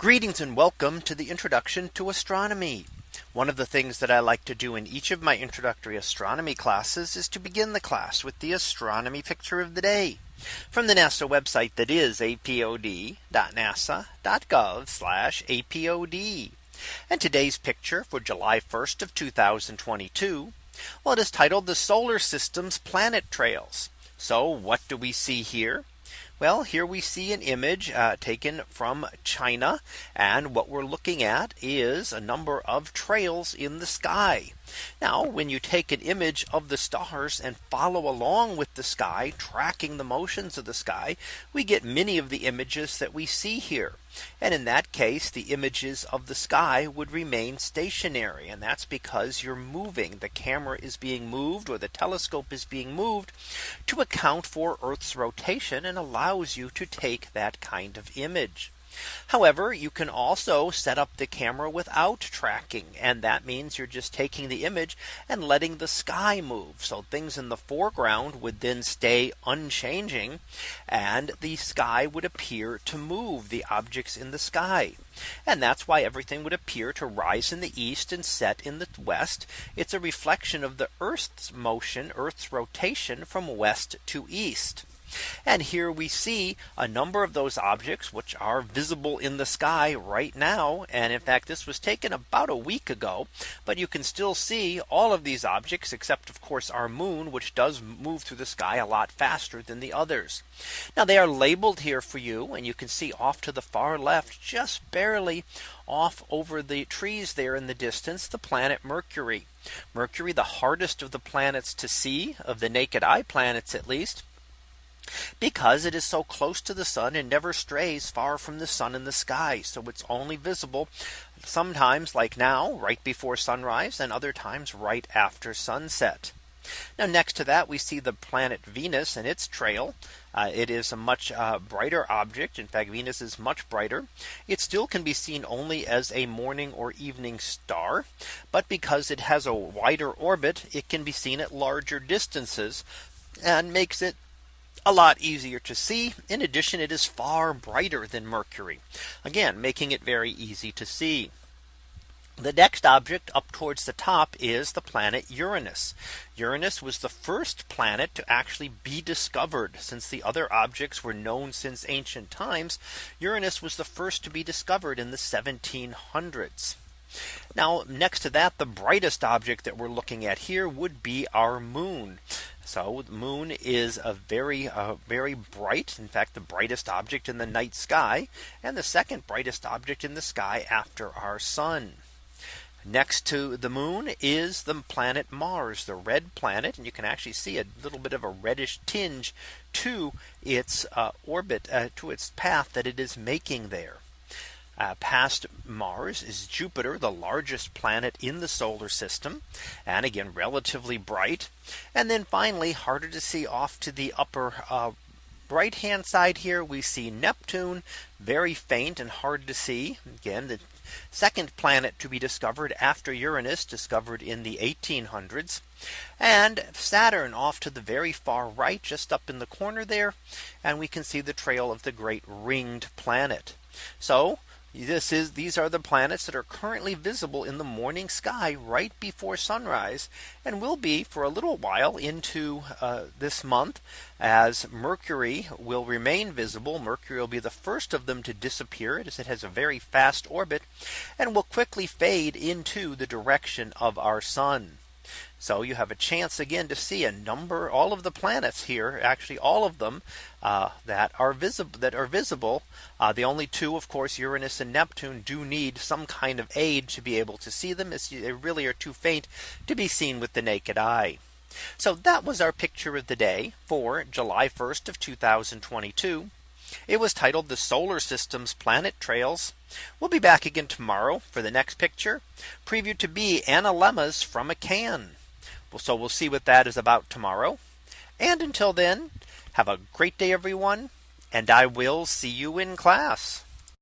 Greetings and welcome to the introduction to astronomy. One of the things that I like to do in each of my introductory astronomy classes is to begin the class with the astronomy picture of the day from the NASA website that is apod.nasa.gov apod. And today's picture for July 1st of 2022. Well, it is titled the solar system's planet trails. So what do we see here? Well, here we see an image uh, taken from China. And what we're looking at is a number of trails in the sky. Now, when you take an image of the stars and follow along with the sky, tracking the motions of the sky, we get many of the images that we see here. And in that case, the images of the sky would remain stationary. And that's because you're moving the camera is being moved or the telescope is being moved to account for Earth's rotation and allows you to take that kind of image. However, you can also set up the camera without tracking. And that means you're just taking the image and letting the sky move. So things in the foreground would then stay unchanging. And the sky would appear to move the objects in the sky. And that's why everything would appear to rise in the east and set in the west. It's a reflection of the Earth's motion, Earth's rotation from west to east. And here we see a number of those objects which are visible in the sky right now. And in fact, this was taken about a week ago. But you can still see all of these objects except of course our moon, which does move through the sky a lot faster than the others. Now they are labeled here for you and you can see off to the far left just barely off over the trees there in the distance the planet Mercury. Mercury the hardest of the planets to see of the naked eye planets at least because it is so close to the sun and never strays far from the sun in the sky. So it's only visible sometimes like now right before sunrise and other times right after sunset. Now next to that we see the planet Venus and its trail. Uh, it is a much uh, brighter object. In fact, Venus is much brighter. It still can be seen only as a morning or evening star. But because it has a wider orbit, it can be seen at larger distances and makes it a lot easier to see. In addition, it is far brighter than Mercury. Again, making it very easy to see. The next object up towards the top is the planet Uranus. Uranus was the first planet to actually be discovered since the other objects were known since ancient times. Uranus was the first to be discovered in the 1700s. Now next to that the brightest object that we're looking at here would be our moon. So the moon is a very uh, very bright in fact the brightest object in the night sky and the second brightest object in the sky after our sun. Next to the moon is the planet Mars, the red planet. And you can actually see a little bit of a reddish tinge to its uh, orbit, uh, to its path that it is making there. Uh, past Mars is Jupiter, the largest planet in the solar system. And again, relatively bright. And then finally, harder to see off to the upper uh, right hand side here, we see Neptune, very faint and hard to see. Again, the second planet to be discovered after Uranus discovered in the 1800s and Saturn off to the very far right just up in the corner there and we can see the trail of the great ringed planet so this is these are the planets that are currently visible in the morning sky right before sunrise and will be for a little while into uh, this month as Mercury will remain visible. Mercury will be the first of them to disappear as it has a very fast orbit and will quickly fade into the direction of our sun. So you have a chance again to see a number all of the planets here actually all of them uh, that are visible that are visible. Uh, the only two of course Uranus and Neptune do need some kind of aid to be able to see them as they really are too faint to be seen with the naked eye. So that was our picture of the day for July 1st of 2022. It was titled the solar system's planet trails. We'll be back again tomorrow for the next picture preview to be Analemmas from a can. So we'll see what that is about tomorrow. And until then, have a great day, everyone. And I will see you in class.